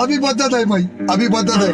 अभी बदत है भाई अभी बदत है